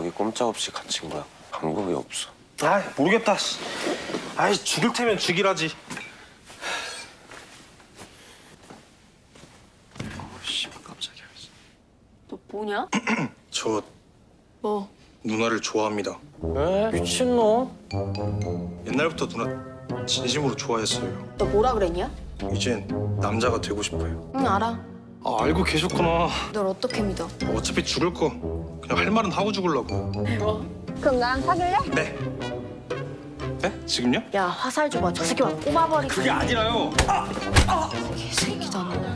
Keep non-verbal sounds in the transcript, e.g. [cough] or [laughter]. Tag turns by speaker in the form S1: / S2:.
S1: 여기 꼼짝없이 갇힌 거야. 방법이 없어.
S2: 아 모르겠다. 씨. 아이 죽일 테면 죽이라지.
S1: 씨발 깜짝이야.
S3: 너 뭐냐? [clears throat]
S4: 저
S3: 뭐?
S4: 누나를 좋아합니다.
S5: 에? 미친놈?
S4: 옛날부터 누나 진심으로 좋아했어요.
S3: 너 뭐라 그랬냐?
S4: 이젠 남자가 되고 싶어요.
S3: 응 알아.
S4: 아 알고 계셨구나.
S3: 널 어떻게 믿어?
S4: 어차피 죽을 거 할 말은 하고 죽으려고요.
S6: 그럼 나랑 사귈래?
S4: 네. 네? 지금요?
S3: 야 화살 줘봐. 저 새끼 막 꼽아버리.
S2: 그게 아니라요.
S3: 개새끼다 너.